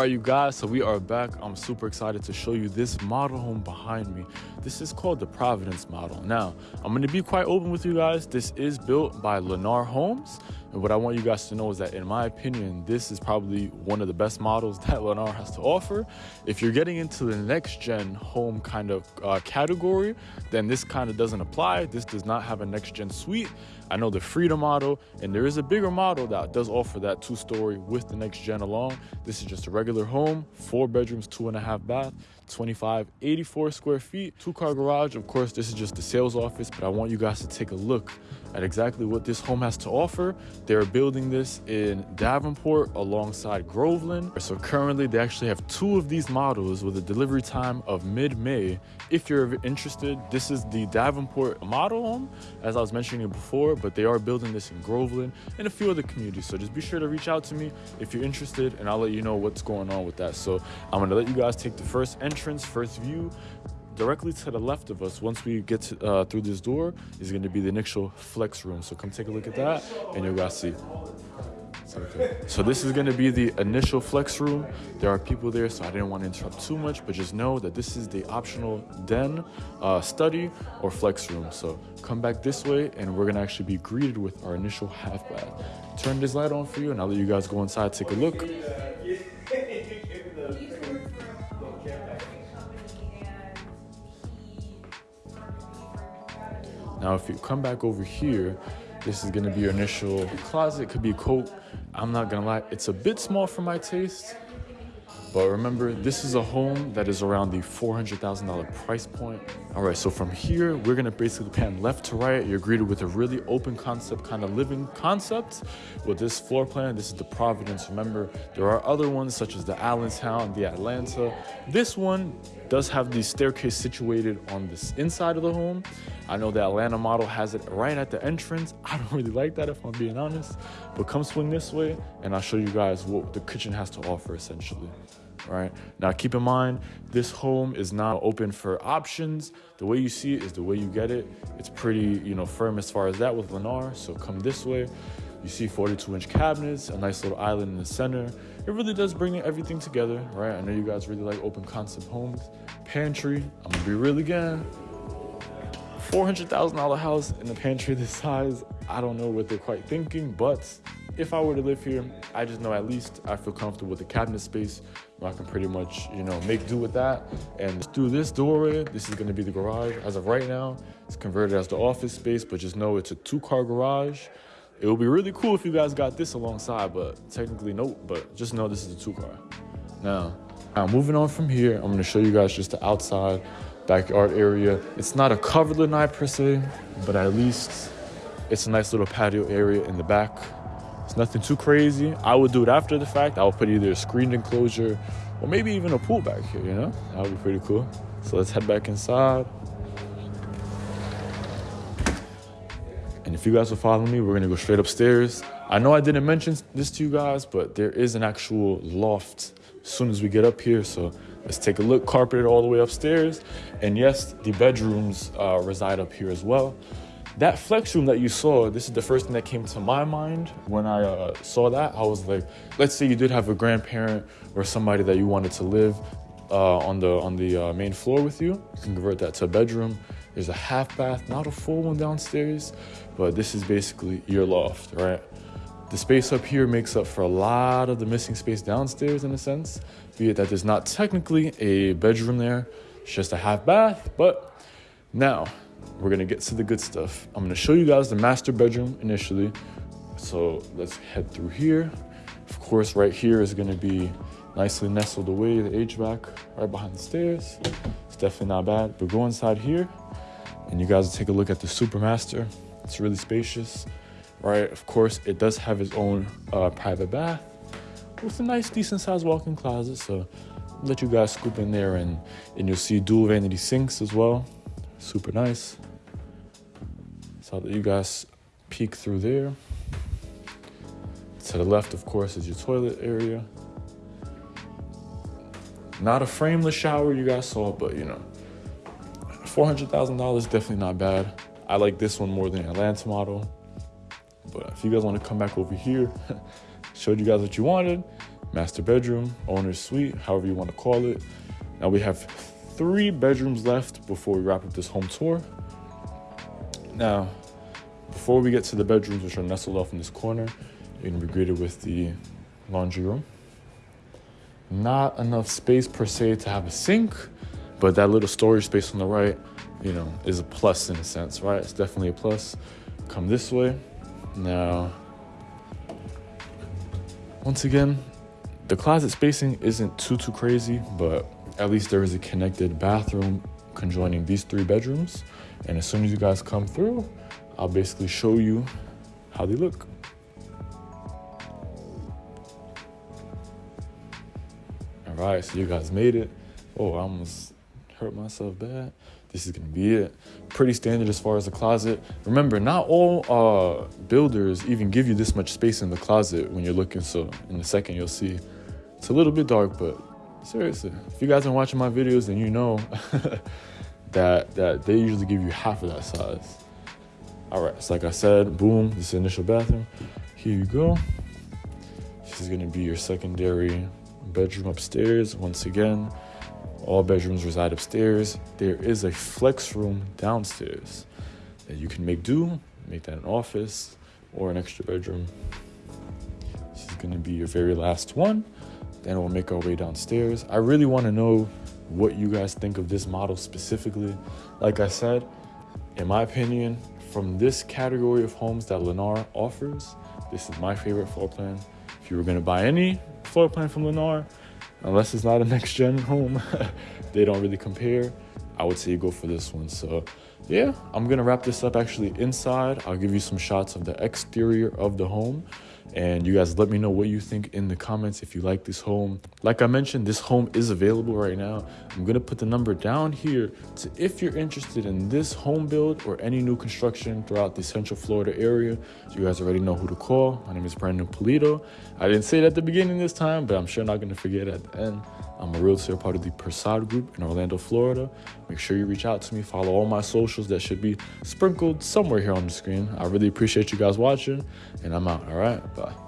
right, you guys, so we are back. I'm super excited to show you this model home behind me. This is called the Providence model. Now, I'm to be quite open with you guys. This is built by Lennar Homes. And what I want you guys to know is that, in my opinion, this is probably one of the best models that Lennar has to offer. If you're getting into the next gen home kind of uh, category, then this kind of doesn't apply. This does not have a next gen suite. I know the Freedom model, and there is a bigger model that does offer that two story with the next gen along. This is just a regular home, four bedrooms, two and a half bath, 25, 84 square feet, two car garage. Of course, this is just the sales office, but I want you guys to take a look at exactly what this home has to offer. They're building this in Davenport alongside Groveland. So currently they actually have two of these models with a delivery time of mid-May. If you're interested, this is the Davenport model home, as I was mentioning before, but they are building this in Groveland and a few other communities. So just be sure to reach out to me if you're interested and I'll let you know what's going on with that. So I'm gonna let you guys take the first entrance, first view, directly to the left of us once we get to, uh, through this door is going to be the initial flex room. So come take a look at that and you'll guys see. So this is going to be the initial flex room. There are people there so i didn't want to interrupt too much but just know that this is the optional den uh, study or flex room. So come back this way and we're going to actually be greeted with our initial half bath. Turn this light on for you and i'll let you guys go inside take a look Now, if you come back over here, this is gonna be your initial closet, could be a coat. I'm not gonna lie, it's a bit small for my taste, but remember, this is a home that is around the $400,000 price point. All right, so from here, we're gonna basically pan left to right. You're greeted with a really open concept, kind of living concept. With this floor plan, this is the Providence. Remember, there are other ones such as the Allentown, the Atlanta. This one does have the staircase situated on this inside of the home. I know the Atlanta model has it right at the entrance. I don't really like that if I'm being honest, but come swing this way and I'll show you guys what the kitchen has to offer essentially right? Now, keep in mind, this home is not open for options. The way you see it is the way you get it. It's pretty, you know, firm as far as that with Lennar. So come this way. You see 42 inch cabinets, a nice little island in the center. It really does bring everything together, right? I know you guys really like open concept homes. Pantry, I'm gonna be real again. $400,000 house in a pantry this size. I don't know what they're quite thinking, but if I were to live here, I just know at least I feel comfortable with the cabinet space. I can pretty much, you know, make do with that. And through this doorway, this is gonna be the garage. As of right now, it's converted as the office space, but just know it's a two car garage. It would be really cool if you guys got this alongside, but technically no, but just know this is a two car. Now, now moving on from here, I'm gonna show you guys just the outside backyard area. It's not a covered lanai per se, but at least it's a nice little patio area in the back. Nothing too crazy. I would do it after the fact. I would put either a screened enclosure or maybe even a pool back here, you know? That would be pretty cool. So let's head back inside. And if you guys will follow me, we're gonna go straight upstairs. I know I didn't mention this to you guys, but there is an actual loft as soon as we get up here. So let's take a look, carpeted all the way upstairs. And yes, the bedrooms uh, reside up here as well. That flex room that you saw, this is the first thing that came to my mind when I uh, saw that. I was like, let's say you did have a grandparent or somebody that you wanted to live uh, on the on the uh, main floor with you. You can convert that to a bedroom. There's a half bath, not a full one downstairs, but this is basically your loft, right? The space up here makes up for a lot of the missing space downstairs in a sense, be it that there's not technically a bedroom there, it's just a half bath, but now we're gonna get to the good stuff. I'm gonna show you guys the master bedroom initially. So let's head through here. Of course, right here is gonna be nicely nestled away, the HVAC right behind the stairs. It's definitely not bad, but go inside here and you guys take a look at the super master. It's really spacious, right? Of course, it does have its own uh, private bath with a nice, decent sized walk-in closet. So let you guys scoop in there and, and you'll see dual vanity sinks as well super nice. So that you guys peek through there. To the left, of course, is your toilet area. Not a frameless shower you guys saw, but you know, $400,000 definitely not bad. I like this one more than the Atlanta model. But if you guys want to come back over here, showed you guys what you wanted, master bedroom, owner's suite, however you want to call it. Now we have three bedrooms left before we wrap up this home tour. Now, before we get to the bedrooms, which are nestled off in this corner, you're gonna be greeted with the laundry room. Not enough space per se to have a sink, but that little storage space on the right, you know, is a plus in a sense, right? It's definitely a plus. Come this way. Now, once again, the closet spacing isn't too, too crazy, but at least there is a connected bathroom conjoining these three bedrooms. And as soon as you guys come through, I'll basically show you how they look. All right, so you guys made it. Oh, I almost hurt myself bad. This is gonna be it. Pretty standard as far as the closet. Remember, not all uh, builders even give you this much space in the closet when you're looking. So in a second, you'll see it's a little bit dark, but seriously, if you guys are watching my videos, then you know that that they usually give you half of that size. All right, so like I said, boom, this is initial bathroom. Here you go. This is gonna be your secondary bedroom upstairs. Once again, all bedrooms reside upstairs. There is a flex room downstairs that you can make do, make that an office or an extra bedroom. This is gonna be your very last one. Then we'll make our way downstairs. I really wanna know what you guys think of this model specifically. Like I said, in my opinion, from this category of homes that Lennar offers, this is my favorite floor plan. If you were gonna buy any floor plan from Lennar, unless it's not a next gen home, they don't really compare. I would say you go for this one. So yeah, I'm gonna wrap this up actually inside. I'll give you some shots of the exterior of the home and you guys let me know what you think in the comments if you like this home. Like i mentioned this home is available right now. I'm gonna put the number down here to if you're interested in this home build or any new construction throughout the central florida area. You guys already know who to call. My name is brandon polito. I didn't say it at the beginning this time but i'm sure not gonna forget at the end. I'm a realtor part of the persad group in orlando florida. Make sure you reach out to me. Follow all my socials that should be sprinkled somewhere here on the screen. I really appreciate you guys watching and i'm out all right bye